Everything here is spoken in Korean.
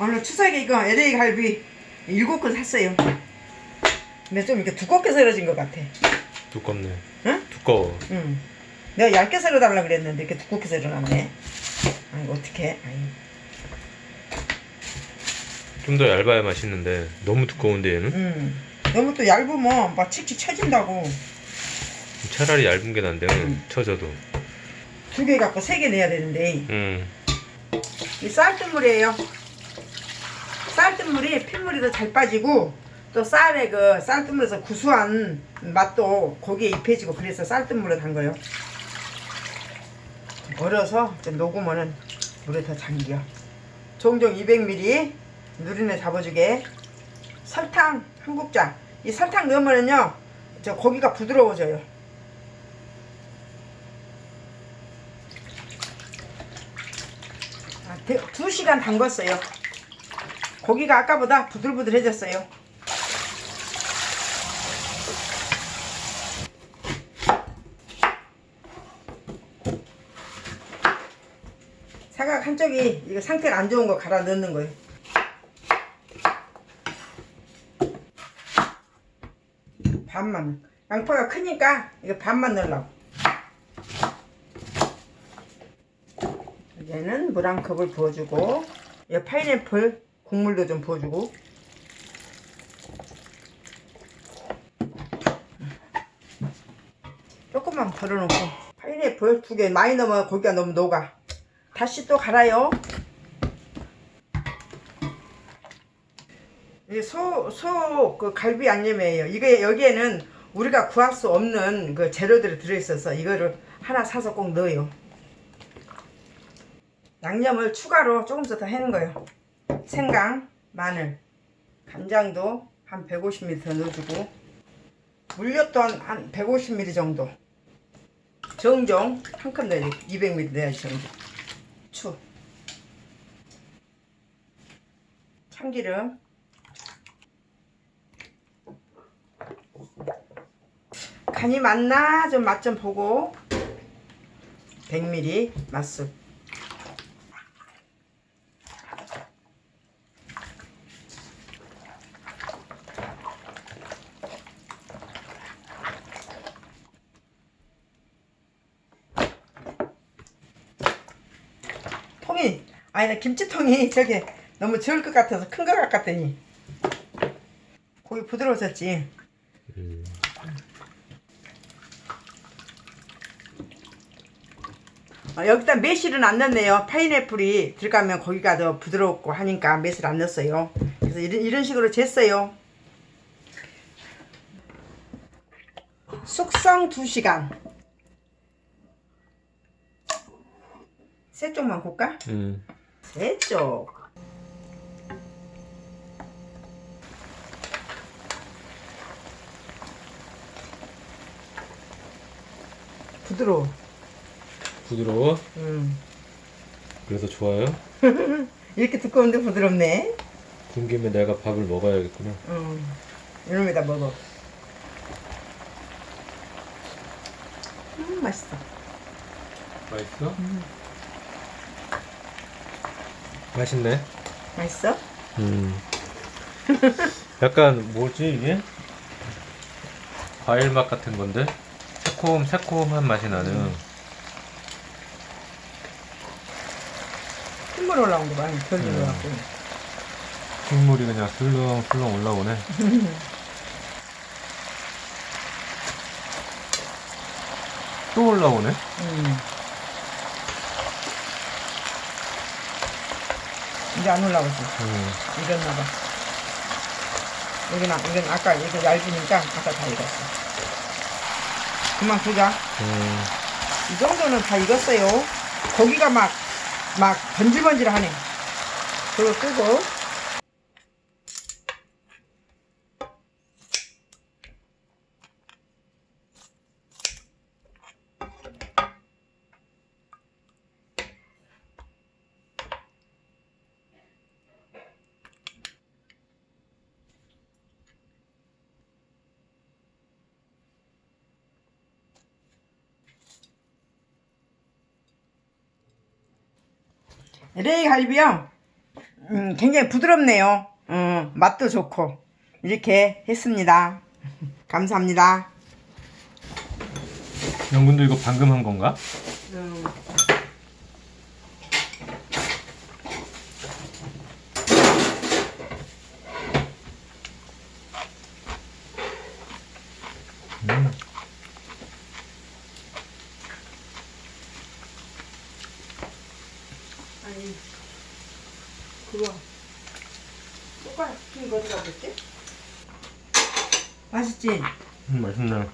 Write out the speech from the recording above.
오늘 추석에 이거 LA 갈비 일곱 근 샀어요. 근데 좀 이렇게 두껍게 썰어진 것 같아. 두껍네. 응? 두꺼워. 응. 내가 얇게 썰어달라 그랬는데 이렇게 두껍게 썰어놨네. 아이고 어떡해. 좀 더 얇아야 맛있는데 너무 두꺼운데 얘는? 음. 너무 또 얇으면 막 칙칙 쳐진다고. 차라리 얇은 게 난데 음. 쳐져도. 두 개 갖고 세 개 내야 되는데. 음. 이 쌀뜨물이에요. 쌀뜨물이 핏물이 더 잘 빠지고 또 쌀의 그 쌀뜨물에서 구수한 맛도 고기에 입혀지고 그래서 쌀뜨물로 담가요. 얼어서 녹으면은 물에 더 잠겨. 종종 200ml 누린내 잡아주게 설탕 한 국자. 이 설탕 넣으면은요 저 고기가 부드러워져요. 아, 대- 두 시간 담궜어요. 고기가 아까보다 부들부들해졌어요. 사각 한쪽이 이거 상태가 안 좋은 거 갈아 넣는 거예요. 반만. 양파가 크니까 이거 반만 넣으려고. 얘는 물 한 컵을 부어주고 이 파인애플 국물도 좀 부어주고. 조금만 덜어놓고. 파인애플 두 개 많이 넣으면 고기가 너무 녹아. 다시 또 갈아요. 소소 그 갈비 양념이에요. 이게 여기에는 우리가 구할 수 없는 그 재료들이 들어있어서 이거를 하나 사서 꼭 넣어요. 양념을 추가로 조금씩 더 해는 거예요. 생강, 마늘, 간장도 한 150ml 더 넣어주고 물엿 또한 한 150ml 정도. 정종 한 컵 넣어야 돼. 200ml 넣어야지 정종. 추. 참기름. 간이 맞나? 좀 맛 좀 보고. 100ml 맛술 통이 아니 나 김치통이 저기 너무 적을 것 같아서 큰것 같았더니 고기 부드러워졌지 음. 어, 여기다 매실은 안 넣네요 파인애플이 들어가면 고기가 더 부드럽고 하니까 매실 안 넣었어요 그래서 이런, 이런 식으로 쟀어요 숙성 2시간 세 쪽만 굽까? 음. 세 쪽. 부드러워. 부드러워? 음. 그래서 좋아요? 이렇게 두꺼운데 부드럽네. 군 김에 내가 밥을 먹어야겠구나. 음. 이놈에다 먹어. 음, 맛있어. 맛있어? 맛있네. 맛있어? 음. 약간 뭐지 이게? 과일 맛 같은 건데? 새콤 새콤한 맛이 나는. 콧물 올라온 거 많이 덜 음. 들어갖고. 국물이 그냥 슬렁슬렁 올라오네. 또 올라오네. 음. 이제 안 올라오지. 음. 익었나 봐. 여기는, 이건 아까 이거 얇으니까 아까 다 익었어. 그만 두자. 음. 이 정도는 다 익었어요. 고기가 막, 막 번질번질 하네. 그거 끄고. LA 갈비요. 음, 굉장히 부드럽네요. 음, 맛도 좋고 이렇게 했습니다. 감사합니다. 영군도 이거 방금 한 건가? 음. 음. 아니 그거 낀거 어디가 됐지? 맛있지? 음, 맛있네.